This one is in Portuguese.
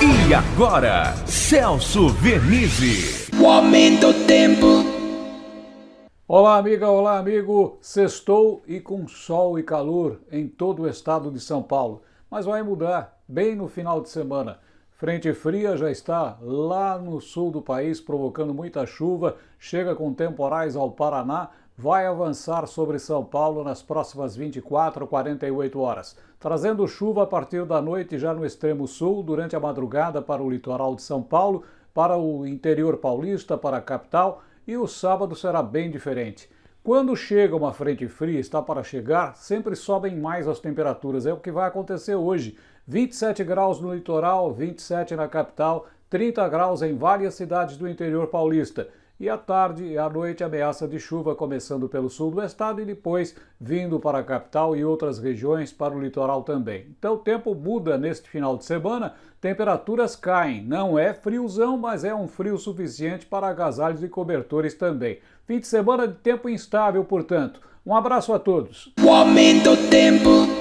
E agora, Celso Vernizzi. O aumento do tempo. Olá, amiga, olá, amigo. Sextou e com sol e calor em todo o estado de São Paulo. Mas vai mudar bem no final de semana. Frente fria já está lá no sul do país, provocando muita chuva, chega com temporais ao Paraná, vai avançar sobre São Paulo nas próximas 24 ou 48 horas, trazendo chuva a partir da noite já no extremo sul, durante a madrugada para o litoral de São Paulo, para o interior paulista, para a capital, e o sábado será bem diferente. Quando chega uma frente fria, está para chegar, sempre sobem mais as temperaturas. É o que vai acontecer hoje. 27 graus no litoral, 27 na capital, 30 graus em várias cidades do interior paulista. E à tarde e à noite ameaça de chuva começando pelo sul do estado e depois vindo para a capital e outras regiões para o litoral também. Então o tempo muda neste final de semana, temperaturas caem. Não é friozão, mas é um frio suficiente para agasalhos e cobertores também. Fim de semana de tempo instável, portanto. Um abraço a todos. O aumento do tempo.